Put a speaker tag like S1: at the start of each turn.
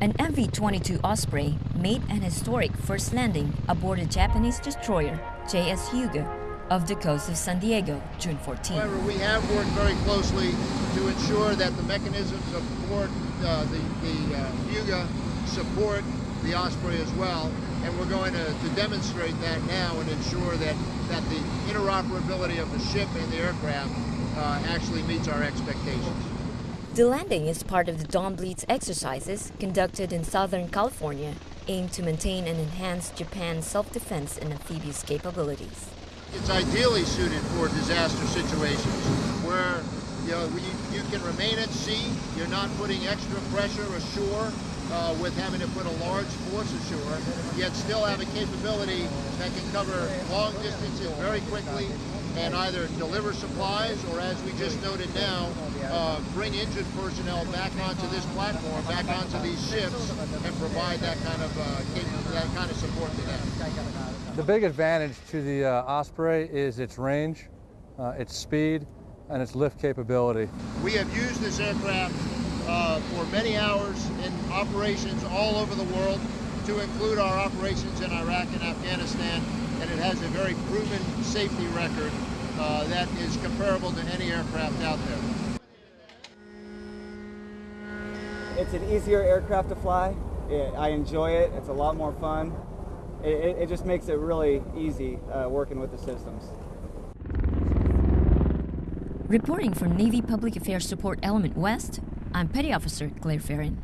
S1: An MV-22 Osprey made an historic first landing aboard a Japanese destroyer, JS Hyuga, of the coast of San Diego, June 14.
S2: However, we have worked very closely to ensure that the mechanisms of board uh, the, the uh, support the Osprey as well, and we're going to, to demonstrate that now and ensure that, that the interoperability of the ship and the aircraft uh, actually meets our expectations.
S1: The landing is part of the Dawn Blitz exercises conducted in Southern California, aimed to maintain and enhance Japan's self-defense and amphibious capabilities.
S2: It's ideally suited for disaster situations where you, know, you, you can remain at sea, you're not putting extra pressure ashore uh, with having to put a large force ashore, yet still have a capability that can cover long distances very quickly and either deliver supplies or, as we just noted now, uh, bring injured personnel back onto this platform, back onto these ships, and provide that kind of uh, that kind of support to them.
S3: The big advantage to the uh, Osprey is its range, uh, its speed, and its lift capability.
S2: We have used this aircraft uh, for many hours operations all over the world, to include our operations in Iraq and Afghanistan, and it has a very proven safety record uh, that is comparable to any aircraft out there.
S4: It's an easier aircraft to fly. It, I enjoy it. It's a lot more fun. It, it, it just makes it really easy uh, working with the systems.
S1: Reporting from Navy Public Affairs Support Element West, I'm Petty Officer Claire Ferrin.